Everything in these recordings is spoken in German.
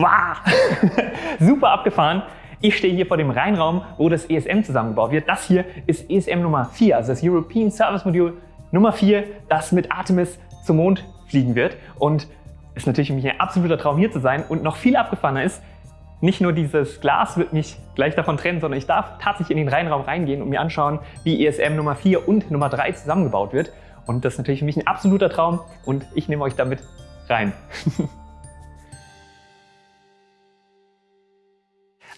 Wow! Super abgefahren. Ich stehe hier vor dem Rheinraum, wo das ESM zusammengebaut wird. Das hier ist ESM Nummer 4, also das European Service Module Nummer 4, das mit Artemis zum Mond fliegen wird. Und ist natürlich für mich ein absoluter Traum hier zu sein. Und noch viel abgefahrener ist, nicht nur dieses Glas wird mich gleich davon trennen, sondern ich darf tatsächlich in den Rheinraum reingehen und mir anschauen, wie ESM Nummer 4 und Nummer 3 zusammengebaut wird. Und das ist natürlich für mich ein absoluter Traum und ich nehme euch damit rein.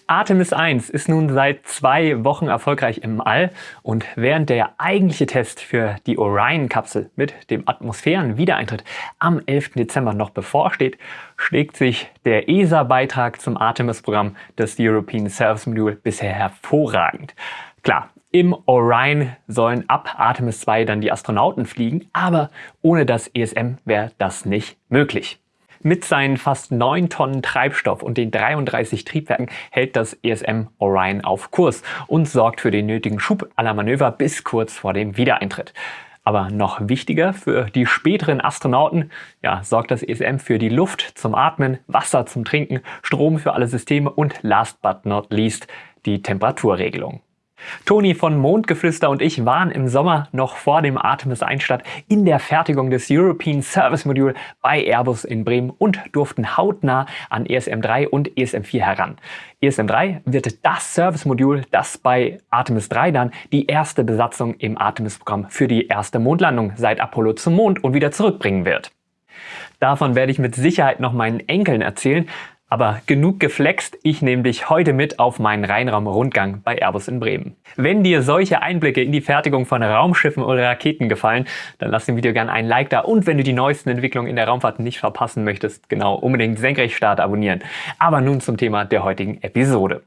Artemis 1 ist nun seit zwei Wochen erfolgreich im All und während der eigentliche Test für die Orion-Kapsel mit dem Atmosphärenwiedereintritt am 11. Dezember noch bevorsteht, schlägt sich der ESA-Beitrag zum Artemis-Programm des European Service Module bisher hervorragend. Klar, im Orion sollen ab Artemis 2 dann die Astronauten fliegen, aber ohne das ESM wäre das nicht möglich. Mit seinen fast 9 Tonnen Treibstoff und den 33 Triebwerken hält das ESM Orion auf Kurs und sorgt für den nötigen Schub aller Manöver bis kurz vor dem Wiedereintritt. Aber noch wichtiger für die späteren Astronauten ja, sorgt das ESM für die Luft zum Atmen, Wasser zum Trinken, Strom für alle Systeme und last but not least die Temperaturregelung. Toni von Mondgeflüster und ich waren im Sommer noch vor dem Artemis Einstadt in der Fertigung des European Service Module bei Airbus in Bremen und durften hautnah an ESM3 und ESM4 heran. ESM3 wird das Service Modul, das bei Artemis 3 dann die erste Besatzung im Artemis-Programm für die erste Mondlandung seit Apollo zum Mond und wieder zurückbringen wird. Davon werde ich mit Sicherheit noch meinen Enkeln erzählen, aber genug geflext, ich nehme dich heute mit auf meinen Rheinraum-Rundgang bei Airbus in Bremen. Wenn dir solche Einblicke in die Fertigung von Raumschiffen oder Raketen gefallen, dann lass dem Video gerne einen Like da und wenn du die neuesten Entwicklungen in der Raumfahrt nicht verpassen möchtest, genau, unbedingt Senkrechtstart abonnieren. Aber nun zum Thema der heutigen Episode.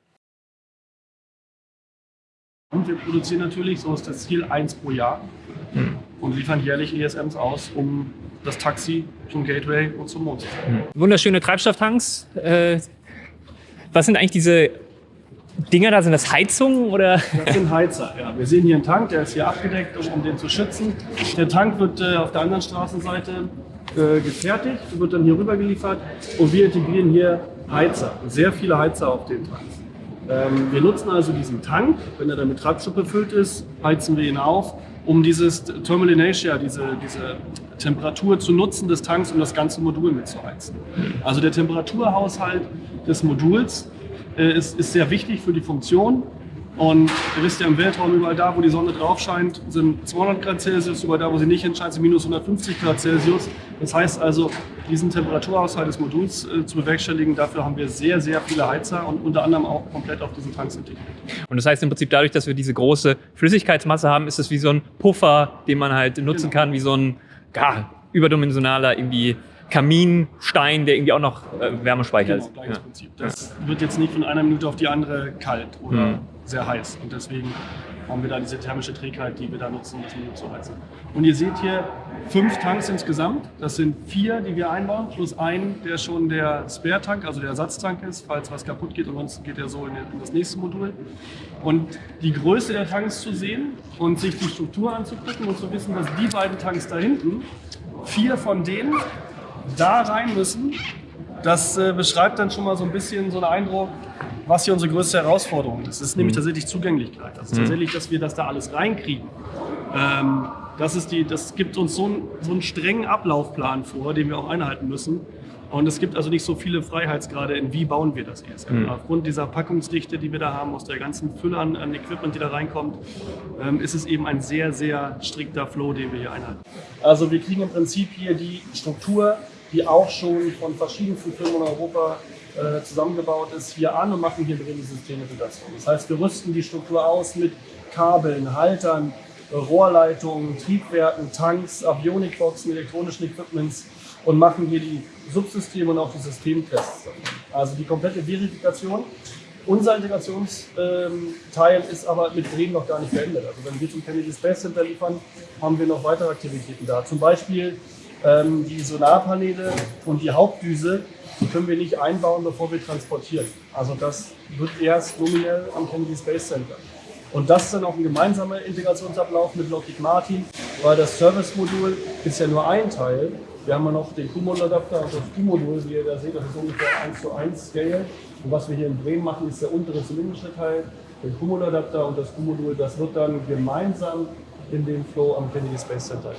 Und wir produzieren natürlich, so ist das Ziel, eins pro Jahr hm. Und liefern jährlich ESMs aus, um das Taxi zum Gateway und zum Mond. Mhm. Wunderschöne Treibstofftanks. Äh, was sind eigentlich diese Dinger da? Sind das Heizungen oder? Das sind Heizer, ja. Wir sehen hier einen Tank, der ist hier abgedeckt, um, um den zu schützen. Der Tank wird äh, auf der anderen Straßenseite äh, gefertigt, wird dann hier rüber geliefert und wir integrieren hier Heizer, sehr viele Heizer auf den Tank. Ähm, wir nutzen also diesen Tank, wenn er dann mit Treibstoff befüllt ist, heizen wir ihn auf, um dieses Thermal Inertia, diese, diese Temperatur zu nutzen des Tanks, um das ganze Modul mitzuheizen. Also der Temperaturhaushalt des Moduls äh, ist, ist sehr wichtig für die Funktion. Und ihr wisst ja, im Weltraum überall da, wo die Sonne drauf scheint, sind 200 Grad Celsius, überall da, wo sie nicht hinscheint, sind minus 150 Grad Celsius. Das heißt also, diesen Temperaturhaushalt des Moduls äh, zu bewerkstelligen, dafür haben wir sehr, sehr viele Heizer und unter anderem auch komplett auf diesen Tanks integriert. Und das heißt im Prinzip, dadurch, dass wir diese große Flüssigkeitsmasse haben, ist es wie so ein Puffer, den man halt nutzen genau. kann, wie so ein ja, überdimensionaler irgendwie Kaminstein, der irgendwie auch noch äh, Wärme speichert. Genau, gleiches ja. Prinzip. Das ja. wird jetzt nicht von einer Minute auf die andere kalt oder mhm. sehr heiß. Und deswegen haben wir da diese thermische Trägheit, die wir da nutzen, um das Minute zu heizen. Und ihr seht hier fünf Tanks insgesamt. Das sind vier, die wir einbauen, plus ein, der schon der Spare-Tank, also der Ersatztank ist, falls was kaputt geht. Ansonsten geht er so in das nächste Modul. Und die Größe der Tanks zu sehen und sich die Struktur anzugucken und zu wissen, dass die beiden Tanks da hinten, vier von denen da rein müssen, das äh, beschreibt dann schon mal so ein bisschen so einen Eindruck, was hier unsere größte Herausforderung ist. Das ist nämlich mhm. tatsächlich Zugänglichkeit. Also mhm. tatsächlich, dass wir das da alles reinkriegen. Ähm, das, ist die, das gibt uns so, ein, so einen strengen Ablaufplan vor, den wir auch einhalten müssen. Und es gibt also nicht so viele Freiheitsgrade in wie bauen wir das ESM. Mhm. Aufgrund dieser Packungsdichte, die wir da haben, aus der ganzen Fülle an, an Equipment, die da reinkommt, ähm, ist es eben ein sehr, sehr strikter Flow, den wir hier einhalten. Also wir kriegen im Prinzip hier die Struktur, die auch schon von verschiedensten Firmen in Europa äh, zusammengebaut ist, hier an und machen hier drin die Systemintegration. Das heißt, wir rüsten die Struktur aus mit Kabeln, Haltern, Rohrleitungen, Triebwerken, Tanks, Avionikboxen, elektronischen Equipments und machen hier die Subsysteme und auch die Systemtests. Also die komplette Verifikation. Unser Integrationsteil ähm, ist aber mit Bremen noch gar nicht beendet. Also wenn wir zum Kennedy Space Center liefern, haben wir noch weitere Aktivitäten da. Zum Beispiel ähm, die Solarpaneele und die Hauptdüse können wir nicht einbauen, bevor wir transportieren. Also das wird erst nominell am Kennedy Space Center. Und das ist dann auch ein gemeinsamer Integrationsablauf mit Lockheed Martin, weil das Service-Modul ist ja nur ein Teil Wir haben noch den Q-Modul-Adapter und das Q-Modul, wie ihr da seht, das ist ungefähr 1 zu 1 Scale. Und was wir hier in Bremen machen, ist der untere zylindrische Teil, der Q-Modul-Adapter und das Q-Modul, das wird dann gemeinsam in dem Flow am Kennedy Space Center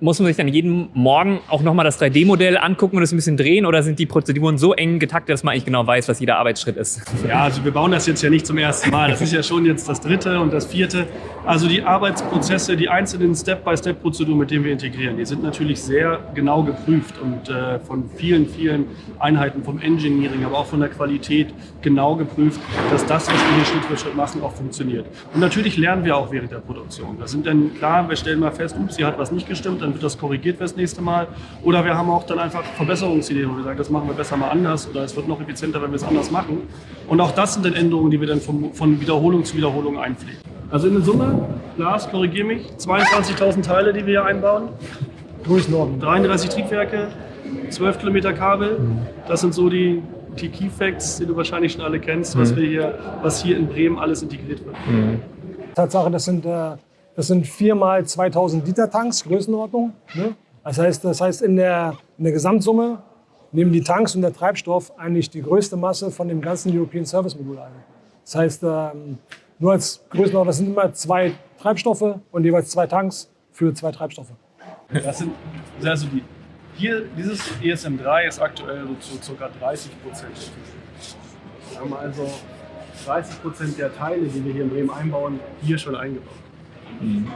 muss man sich dann jeden Morgen auch nochmal das 3D-Modell angucken und es ein bisschen drehen oder sind die Prozeduren so eng getaktet, dass man eigentlich genau weiß, was jeder Arbeitsschritt ist? Ja, also wir bauen das jetzt ja nicht zum ersten Mal. Das ist ja schon jetzt das dritte und das vierte. Also die Arbeitsprozesse, die einzelnen Step-by-Step-Prozeduren, mit denen wir integrieren, die sind natürlich sehr genau geprüft und äh, von vielen, vielen Einheiten vom Engineering, aber auch von der Qualität genau geprüft, dass das, was wir hier Schritt für Schritt machen, auch funktioniert. Und natürlich lernen wir auch während der Produktion. Da sind dann klar, wir stellen mal fest, ups, hier hat was nicht gestimmt, dann wird das korrigiert fürs nächste Mal. Oder wir haben auch dann einfach Verbesserungsideen, wo wir sagen, das machen wir besser mal anders oder es wird noch effizienter, wenn wir es anders machen. Und auch das sind dann Änderungen, die wir dann von, von Wiederholung zu Wiederholung einpflegen. Also in der Summe, Lars, korrigiere mich, 22.000 Teile, die wir hier einbauen. Größenordnung. 33 Triebwerke, 12 Kilometer Kabel. Das sind so die, die Key Facts, die du wahrscheinlich schon alle kennst, was, mhm. wir hier, was hier in Bremen alles integriert wird. Mhm. Tatsache, das sind äh, das sind viermal 2000 Liter Tanks, Größenordnung. Ne? Das heißt, das heißt in, der, in der Gesamtsumme nehmen die Tanks und der Treibstoff eigentlich die größte Masse von dem ganzen European Service Modul ein. Das heißt, ähm, nur als Größenordnung, das sind immer zwei Treibstoffe und jeweils zwei Tanks für zwei Treibstoffe. Das sind also die, hier dieses ESM3 ist aktuell so zu ca. 30 Prozent. Wir haben also 30 Prozent der Teile, die wir hier in Bremen einbauen, hier schon eingebaut. Mhm.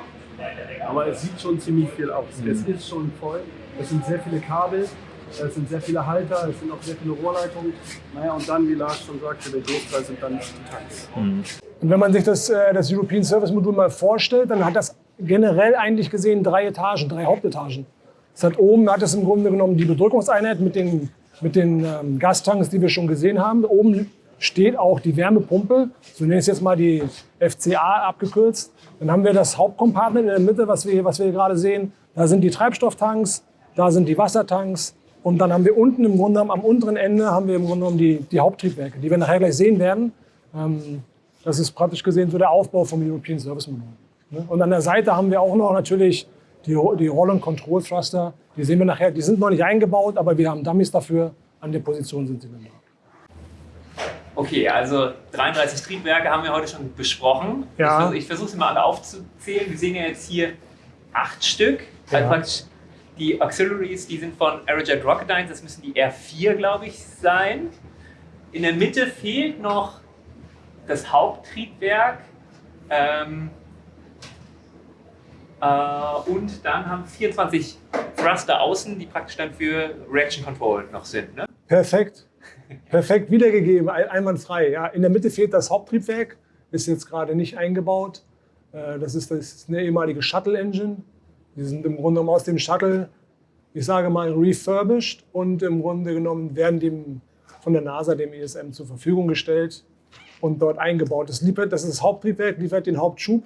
Aber es sieht schon ziemlich viel aus. Mhm. Es ist schon voll. Es sind sehr viele Kabel, es sind sehr viele Halter, es sind auch sehr viele Rohrleitungen. Naja, und dann, wie Lars schon sagte, der Großteil sind dann die Tanks. Mhm. Und wenn man sich das, äh, das European Service Modul mal vorstellt, dann hat das generell eigentlich gesehen drei Etagen, drei Hauptetagen. Es hat oben hat es im Grunde genommen die Bedrückungseinheit mit den, mit den ähm, Gastanks, die wir schon gesehen haben. Oben steht auch die Wärmepumpe, so nenne ich es jetzt mal die FCA abgekürzt. Dann haben wir das Hauptkompartment in der Mitte, was wir, was wir hier gerade sehen. Da sind die Treibstofftanks, da sind die Wassertanks. Und dann haben wir unten im Grunde am unteren Ende haben wir im Grunde genommen die, die Haupttriebwerke, die wir nachher gleich sehen werden. Ähm, das ist praktisch gesehen so der Aufbau vom European Service Modul. Ne? Und an der Seite haben wir auch noch natürlich die, die Roll- und Control Thruster. Die sehen wir nachher, die sind noch nicht eingebaut, aber wir haben Dummies dafür. An der Position sind sie dann da. Okay, also 33 Triebwerke haben wir heute schon besprochen. Ja. Ich, versuche sie mal alle aufzuzählen. Wir sehen ja jetzt hier acht Stück. Ja. Also praktisch die Auxiliaries, die sind von Aerojet Rocketdyne, das müssen die R4, glaube ich, sein. In der Mitte fehlt noch das Haupttriebwerk. Ähm, äh, und dann haben 24 Thruster außen, die praktisch dann für Reaction Control noch sind. Ne? Perfekt. Perfekt wiedergegeben, einwandfrei. Ja, in der Mitte fehlt das Haupttriebwerk, ist jetzt gerade nicht eingebaut. Äh, das ist, das ist eine ehemalige Shuttle-Engine. Die sind im Grunde genommen aus dem Shuttle, ich sage mal, refurbished und im Grunde genommen werden dem von der NASA, dem ESM, zur Verfügung gestellt und dort eingebaut. Das, liefert, das ist das Haupttriebwerk, liefert den Hauptschub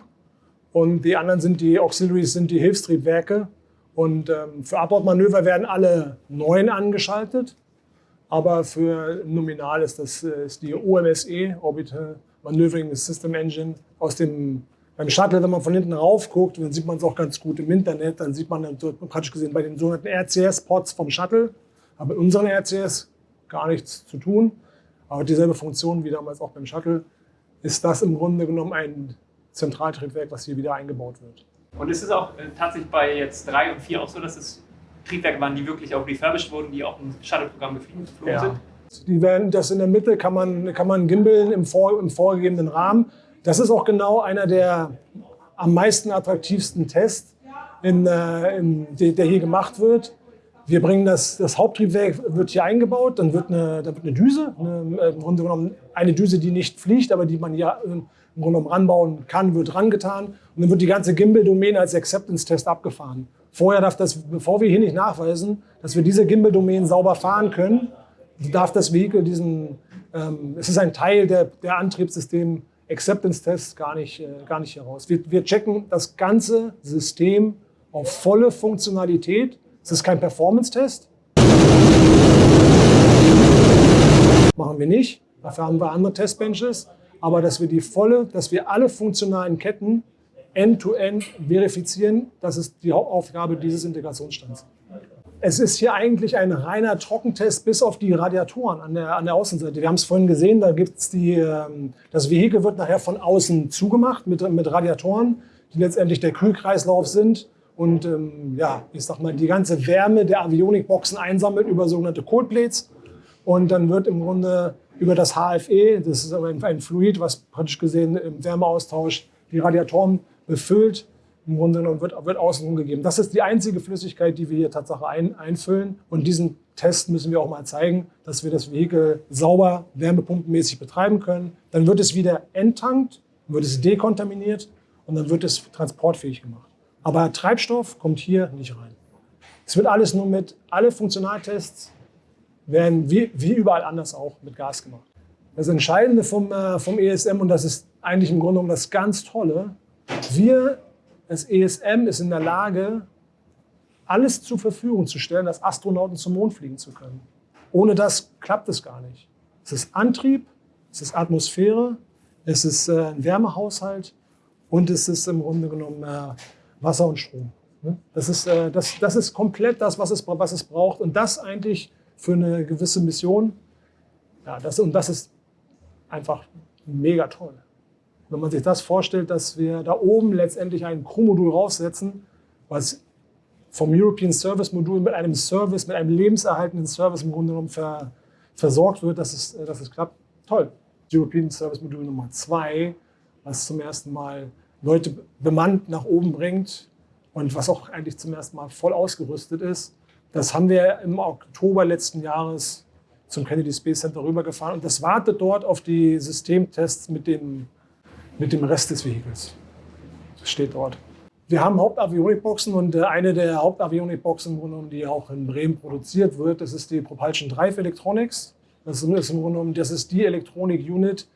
und die anderen sind die Auxiliaries, sind die Hilfstriebwerke. Und ähm, für Abbordmanöver werden alle neun angeschaltet. Aber für nominal ist das äh, ist die OMSE, Orbital Maneuvering System Engine, aus dem beim Shuttle, wenn man von hinten rauf guckt, dann sieht man es auch ganz gut im Internet, dann sieht man dann praktisch gesehen bei den sogenannten RCS-Pods vom Shuttle, aber mit unseren RCS gar nichts zu tun. Aber dieselbe Funktion wie damals auch beim Shuttle, ist das im Grunde genommen ein Zentraltriebwerk, was hier wieder eingebaut wird. Und ist es auch äh, tatsächlich bei jetzt 3 und 4 auch so, dass es Triebwerke waren, die wirklich auch refurbished wurden, die auch im Shuttle-Programm geflogen ja. sind. Die werden, das in der Mitte kann man, kann man gimbeln im, vor, im vorgegebenen Rahmen. Das ist auch genau einer der am meisten attraktivsten Tests, in, äh, in, der hier gemacht wird. Wir bringen das, das Haupttriebwerk wird hier eingebaut, dann wird eine, da wird eine Düse, eine, äh, im Grunde genommen eine Düse, die nicht fliegt, aber die man hier im Grunde genommen ranbauen kann, wird rangetan. Und dann wird die ganze Gimbal-Domäne als Acceptance-Test abgefahren. Vorher darf das, bevor wir hier nicht nachweisen, dass wir diese Gimbal-Domänen sauber fahren können, darf das Vehikel diesen, ähm, es ist ein Teil der, der Antriebssystem Acceptance-Tests gar nicht, äh, gar nicht heraus. Wir, wir checken das ganze System auf volle Funktionalität. Es ist kein Performance-Test. Machen wir nicht. Dafür haben wir andere Testbenches. Aber dass wir die volle, dass wir alle funktionalen Ketten end-to-end verifizieren. Das ist die Hauptaufgabe dieses Integrationsstands. Es ist hier eigentlich ein reiner Trockentest bis auf die Radiatoren an der, an der Außenseite. Wir haben es vorhin gesehen, da gibt's die, ähm, das Vehikel wird nachher von außen zugemacht mit, mit Radiatoren, die letztendlich der Kühlkreislauf sind und ähm, ja, ich sag mal, die ganze Wärme der Avionikboxen einsammelt über sogenannte Cold Plates. Und dann wird im Grunde über das HFE, das ist aber ein Fluid, was praktisch gesehen im Wärmeaustausch die Radiatoren befüllt im Grunde genommen wird, wird außenrum gegeben. Das ist die einzige Flüssigkeit, die wir hier Tatsache ein, einfüllen. Und diesen Test müssen wir auch mal zeigen, dass wir das Vehikel sauber wärmepumpenmäßig betreiben können. Dann wird es wieder enttankt, wird es dekontaminiert und dann wird es transportfähig gemacht. Aber Treibstoff kommt hier nicht rein. Es wird alles nur mit, alle Funktionaltests werden wie, wie überall anders auch mit Gas gemacht. Das Entscheidende vom, äh, vom ESM, und das ist eigentlich im Grunde genommen das ganz Tolle, wir das ESM ist in der Lage, alles zur Verfügung zu stellen, dass Astronauten zum Mond fliegen zu können. Ohne das klappt es gar nicht. Es ist Antrieb, es ist Atmosphäre, es ist äh, ein Wärmehaushalt und es ist im Grunde genommen äh, Wasser und Strom. Ne? Das ist, äh, das, das ist komplett das, was es, was es braucht. Und das eigentlich für eine gewisse Mission. Ja, das, und das ist einfach mega toll. Wenn man sich das vorstellt, dass wir da oben letztendlich ein Crew-Modul raussetzen, was vom European Service Modul mit einem Service, mit einem lebenserhaltenden Service im Grunde genommen ver, versorgt wird, dass es, dass es klappt. Toll. European Service Modul Nummer zwei, was zum ersten Mal Leute bemannt nach oben bringt und was auch eigentlich zum ersten Mal voll ausgerüstet ist. Das haben wir im Oktober letzten Jahres zum Kennedy Space Center rübergefahren und das wartet dort auf die Systemtests mit dem mit dem Rest des Vehikels. Das steht dort. Wir haben Hauptavionikboxen und äh, eine der Hauptavionikboxen, die auch in Bremen produziert wird, das ist die Propulsion Drive Electronics. Das ist im Grunde genommen, das ist die Elektronik-Unit,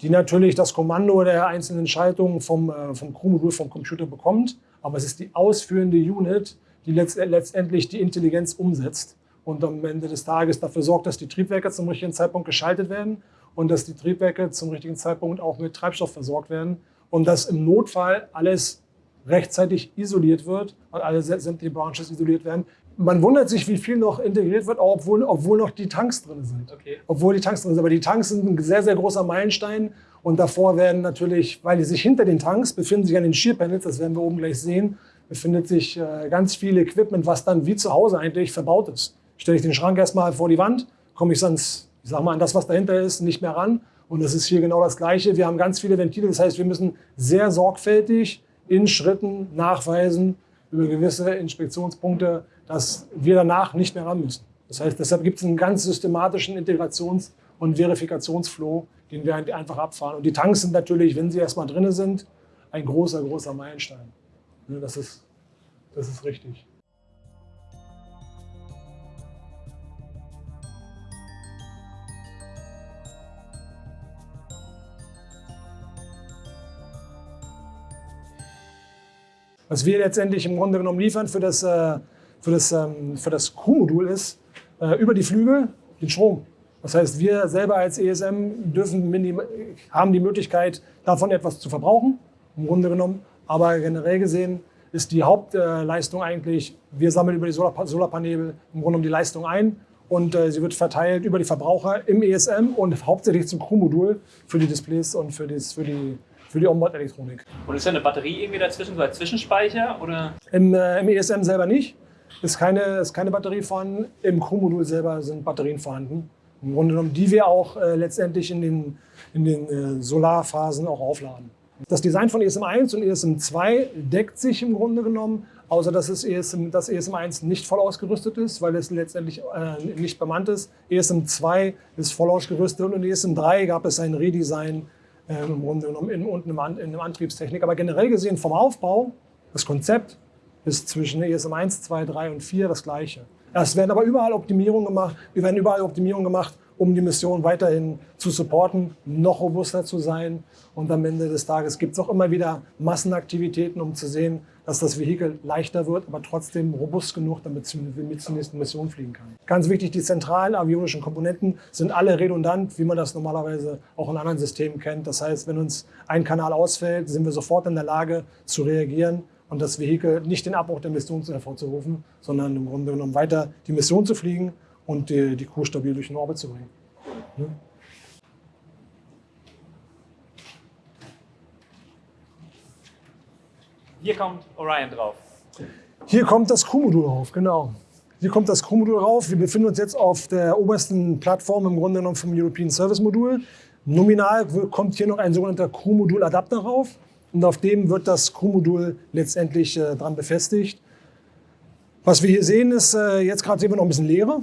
die natürlich das Kommando der einzelnen Schaltungen vom, äh, vom Crewmodul vom Computer bekommt. Aber es ist die ausführende Unit, die letztendlich die Intelligenz umsetzt und am Ende des Tages dafür sorgt, dass die Triebwerke zum richtigen Zeitpunkt geschaltet werden und dass die Triebwerke zum richtigen Zeitpunkt auch mit Treibstoff versorgt werden und dass im Notfall alles rechtzeitig isoliert wird und alle sämtliche Branches isoliert werden. Man wundert sich, wie viel noch integriert wird, obwohl, obwohl noch die Tanks drin sind. Okay. Obwohl die Tanks drin sind. Aber die Tanks sind ein sehr, sehr großer Meilenstein. Und davor werden natürlich, weil die sich hinter den Tanks befinden sich an den Shear-Panels, das werden wir oben gleich sehen, befindet sich äh, ganz viel Equipment, was dann wie zu Hause eigentlich verbaut ist. Stelle ich den Schrank erstmal vor die Wand, komme ich sonst ich sage mal, an das, was dahinter ist, nicht mehr ran. Und das ist hier genau das Gleiche. Wir haben ganz viele Ventile. Das heißt, wir müssen sehr sorgfältig in Schritten nachweisen über gewisse Inspektionspunkte, dass wir danach nicht mehr ran müssen. Das heißt, deshalb gibt es einen ganz systematischen Integrations- und Verifikationsflow, den wir einfach abfahren. Und die Tanks sind natürlich, wenn sie erstmal drin sind, ein großer, großer Meilenstein. Das ist, das ist richtig. Was wir letztendlich im Grunde genommen liefern für das, äh, für das, ähm, für das Crew-Modul ist, äh, über die Flügel den Strom. Das heißt, wir selber als ESM dürfen haben die Möglichkeit, davon etwas zu verbrauchen, im Grunde genommen. Aber generell gesehen ist die Hauptleistung eigentlich, wir sammeln über die Solarpaneele im Grunde genommen die Leistung ein und äh, sie wird verteilt über die Verbraucher im ESM und hauptsächlich zum Crew-Modul für die Displays und für, das, für die für die Onboard-Elektronik. Und ist da eine Batterie irgendwie dazwischen, so als Zwischenspeicher? Oder? Im, äh, Im ESM selber nicht. Ist keine, ist keine Batterie vorhanden. Im Crew-Modul selber sind Batterien vorhanden. Im Grunde genommen, die wir auch äh, letztendlich in den, in den äh, Solarphasen auch aufladen. Das Design von ESM1 und ESM2 deckt sich im Grunde genommen, außer dass es ESM, das ESM1 nicht voll ausgerüstet ist, weil es letztendlich äh, nicht bemannt ist. ESM2 ist voll ausgerüstet und in ESM3 gab es ein Redesign äh, im Grunde genommen in, unten in einem Antriebstechnik. Aber generell gesehen vom Aufbau, das Konzept ist zwischen ESM 1, 2, 3 und 4 das gleiche. Es werden aber überall Optimierungen gemacht. Wir werden überall Optimierungen gemacht, um die Mission weiterhin zu supporten, noch robuster zu sein. Und am Ende des Tages gibt es auch immer wieder Massenaktivitäten, um zu sehen, dass das Vehikel leichter wird, aber trotzdem robust genug, damit es mit zur nächsten Mission fliegen kann. Ganz wichtig, die zentralen avionischen Komponenten sind alle redundant, wie man das normalerweise auch in anderen Systemen kennt. Das heißt, wenn uns ein Kanal ausfällt, sind wir sofort in der Lage zu reagieren und das Vehikel nicht den Abbruch der Mission hervorzurufen, sondern im Grunde genommen weiter die Mission zu fliegen und die, die Crew stabil durch den Orbit zu bringen. Ja. Hier kommt Orion drauf. Hier kommt das Crewmodul drauf, genau. Hier kommt das Crewmodul drauf. Wir befinden uns jetzt auf der obersten Plattform im Grunde genommen vom European Service Modul. Nominal kommt hier noch ein sogenannter Crewmodul-Adapter rauf und auf dem wird das Crewmodul letztendlich äh, dran befestigt. Was wir hier sehen ist, äh, jetzt gerade sehen wir noch ein bisschen Leere,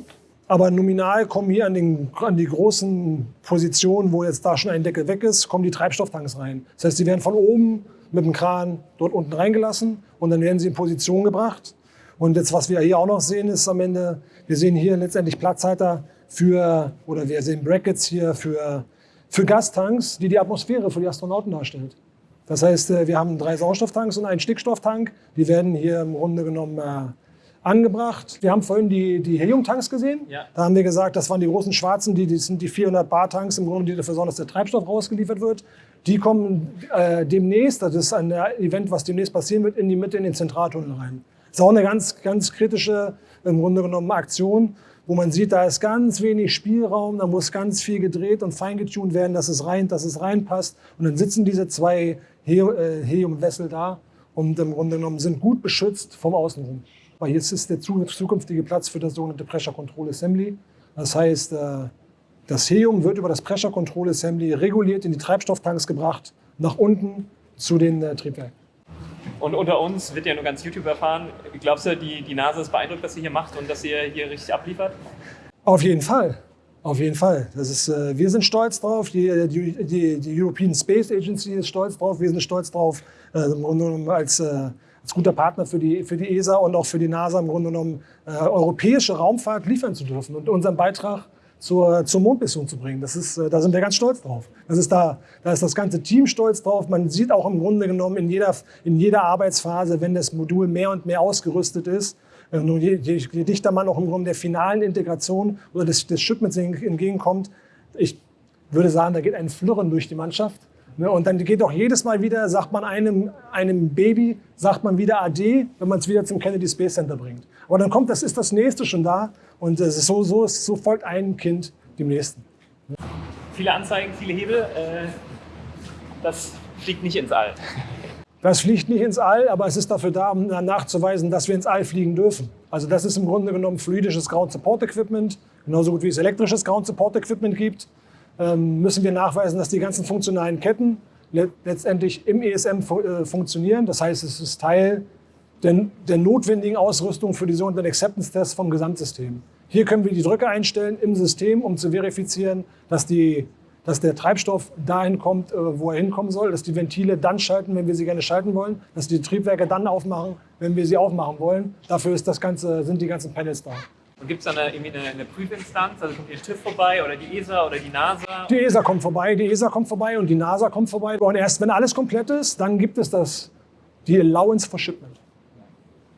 aber nominal kommen hier an, den, an die großen Positionen, wo jetzt da schon ein Deckel weg ist, kommen die Treibstofftanks rein. Das heißt, die werden von oben mit dem Kran dort unten reingelassen und dann werden sie in Position gebracht. Und jetzt, was wir hier auch noch sehen, ist am Ende, wir sehen hier letztendlich Platzhalter für, oder wir sehen Brackets hier für, für Gastanks, die die Atmosphäre für die Astronauten darstellt. Das heißt, äh, wir haben drei Sauerstofftanks und einen Stickstofftank. Die werden hier im Grunde genommen äh, angebracht. Wir haben vorhin die, die Helium-Tanks gesehen. Ja. Da haben wir gesagt, das waren die großen schwarzen, die, die sind die 400 Bar-Tanks im Grunde, die dafür sorgen, dass der Treibstoff rausgeliefert wird. Die kommen äh, demnächst, das ist ein Event, was demnächst passieren wird, in die Mitte in den Zentraltunnel rein. Das ist auch eine ganz, ganz kritische, im Grunde genommen, Aktion, wo man sieht, da ist ganz wenig Spielraum, da muss ganz viel gedreht und feingetuned werden, dass es rein, dass es reinpasst. Und dann sitzen diese zwei äh, Helium-Wessel da und im Grunde genommen sind gut beschützt vom Außenrum. Weil jetzt ist der zukünftige Platz für das sogenannte Pressure Control Assembly. Das heißt, äh, das Helium wird über das Pressure Control Assembly reguliert in die Treibstofftanks gebracht, nach unten zu den äh, Triebwerken. Und unter uns wird ja nur ganz YouTube erfahren. Glaubst du, die, die NASA ist beeindruckt, was ihr hier macht und dass ihr hier richtig abliefert? Auf jeden Fall. Auf jeden Fall. Das ist, äh, wir sind stolz drauf, die, die, die, European Space Agency ist stolz drauf, wir sind stolz drauf, äh, als, äh, als guter Partner für die, für die ESA und auch für die NASA im Grunde genommen äh, europäische Raumfahrt liefern zu dürfen und unseren Beitrag zur, zur Mondmission zu bringen. Das ist, äh, da sind wir ganz stolz drauf. Das ist da, da ist das ganze Team stolz drauf. Man sieht auch im Grunde genommen in jeder, in jeder Arbeitsphase, wenn das Modul mehr und mehr ausgerüstet ist, äh, je, je, je dichter man auch im Grunde der finalen Integration oder des, des Shipments entgegenkommt, ich würde sagen, da geht ein Flirren durch die Mannschaft. Ne, und dann geht auch jedes Mal wieder, sagt man einem, einem Baby, sagt man wieder AD, wenn man es wieder zum Kennedy Space Center bringt. Aber dann kommt, das ist das nächste schon da und ist so, so, so folgt ein Kind dem nächsten. Viele Anzeigen, viele Hebel, äh, das fliegt nicht ins All. Das fliegt nicht ins All, aber es ist dafür da, um nachzuweisen, dass wir ins All fliegen dürfen. Also das ist im Grunde genommen fluidisches Ground Support Equipment, genauso gut wie es elektrisches Ground Support Equipment gibt. Ähm, müssen wir nachweisen, dass die ganzen funktionalen Ketten letztendlich im ESM äh, funktionieren. Das heißt, es ist Teil der, der notwendigen Ausrüstung für die sogenannten Acceptance-Tests vom Gesamtsystem. Hier können wir die Drücke einstellen im System, um zu verifizieren, dass, die, dass der Treibstoff dahin kommt, äh, wo er hinkommen soll, dass die Ventile dann schalten, wenn wir sie gerne schalten wollen, dass die Triebwerke dann aufmachen, wenn wir sie aufmachen wollen. Dafür ist das Ganze, sind die ganzen Panels da. Und gibt es da eine, irgendwie eine, eine, Prüfinstanz? Also kommt die TÜV vorbei oder die ESA oder die NASA? Die ESA kommt vorbei, die ESA kommt vorbei und die NASA kommt vorbei. Und erst wenn alles komplett ist, dann gibt es das, die Allowance for Shipment.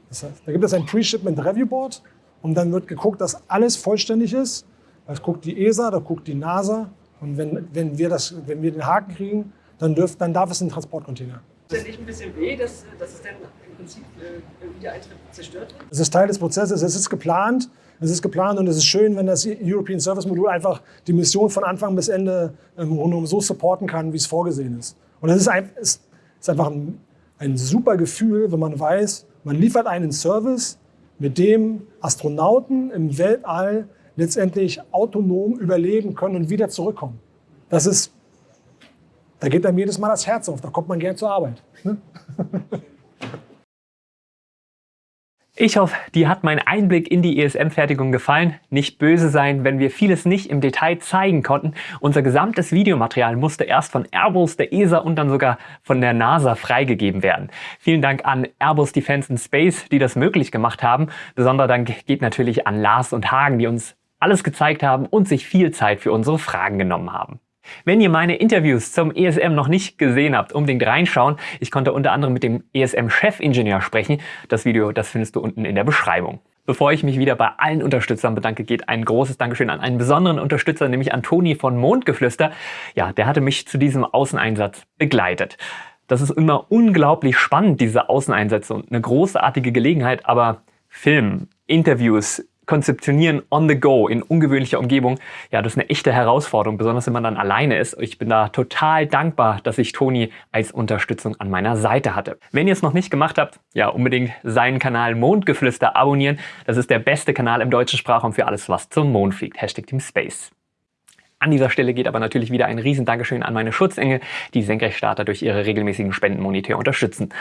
Das heißt, da gibt es ein Pre-Shipment Review Board und dann wird geguckt, dass alles vollständig ist. Das guckt die ESA, da guckt die NASA und wenn, wenn, wir, das, wenn wir den Haken kriegen, dann, dürf, dann darf es in den Transportcontainer. Es nicht ein bisschen weh, dass, dass es dann im Prinzip äh, wieder Eintritt zerstört wird? Es ist Teil des Prozesses, es ist geplant. Es ist geplant und es ist schön, wenn das European Service Modul einfach die Mission von Anfang bis Ende im Grunde so supporten kann, wie es vorgesehen ist. Und es ist, ein, es ist einfach ein, ein super Gefühl, wenn man weiß, man liefert einen Service, mit dem Astronauten im Weltall letztendlich autonom überleben können und wieder zurückkommen. Das ist, da geht einem jedes Mal das Herz auf, da kommt man gern zur Arbeit. Ne? Ich hoffe, dir hat mein Einblick in die ESM-Fertigung gefallen. Nicht böse sein, wenn wir vieles nicht im Detail zeigen konnten. Unser gesamtes Videomaterial musste erst von Airbus, der ESA und dann sogar von der NASA freigegeben werden. Vielen Dank an Airbus Defence and Space, die das möglich gemacht haben. Besonderer Dank geht natürlich an Lars und Hagen, die uns alles gezeigt haben und sich viel Zeit für unsere Fragen genommen haben. Wenn ihr meine Interviews zum ESM noch nicht gesehen habt, unbedingt reinschauen. Ich konnte unter anderem mit dem ESM-Chefingenieur sprechen. Das Video, das findest du unten in der Beschreibung. Bevor ich mich wieder bei allen Unterstützern bedanke, geht ein großes Dankeschön an einen besonderen Unterstützer, nämlich an Toni von Mondgeflüster. Ja, der hatte mich zu diesem Außeneinsatz begleitet. Das ist immer unglaublich spannend, diese Außeneinsätze und eine großartige Gelegenheit, aber Film, Interviews, konzeptionieren on the go in ungewöhnlicher Umgebung, ja, das ist eine echte Herausforderung, besonders wenn man dann alleine ist. Ich bin da total dankbar, dass ich Toni als Unterstützung an meiner Seite hatte. Wenn ihr es noch nicht gemacht habt, ja, unbedingt seinen Kanal Mondgeflüster abonnieren. Das ist der beste Kanal im deutschen Sprachraum für alles, was zum Mond fliegt. Hashtag Team Space. An dieser Stelle geht aber natürlich wieder ein riesen Dankeschön an meine Schutzengel, die Senkrechtstarter durch ihre regelmäßigen Spendenmonitore unterstützen.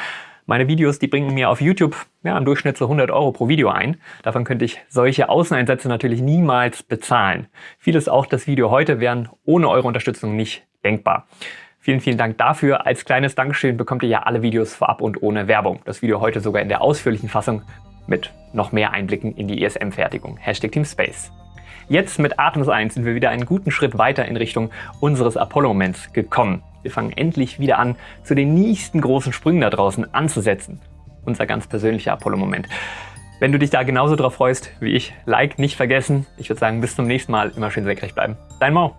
Meine Videos, die bringen mir auf YouTube ja, im Durchschnitt so 100 Euro pro Video ein. Davon könnte ich solche Außeneinsätze natürlich niemals bezahlen. Vieles auch das Video heute wären ohne eure Unterstützung nicht denkbar. Vielen, vielen Dank dafür. Als kleines Dankeschön bekommt ihr ja alle Videos vorab und ohne Werbung. Das Video heute sogar in der ausführlichen Fassung mit noch mehr Einblicken in die ESM-Fertigung. Hashtag Team Space. Jetzt mit Artemis 1 sind wir wieder einen guten Schritt weiter in Richtung unseres Apollo-Moments gekommen. Wir fangen endlich wieder an, zu den nächsten großen Sprüngen da draußen anzusetzen. Unser ganz persönlicher Apollo-Moment. Wenn du dich da genauso drauf freust wie ich, Like nicht vergessen. Ich würde sagen, bis zum nächsten Mal. Immer schön senkrecht bleiben. Dein Mau.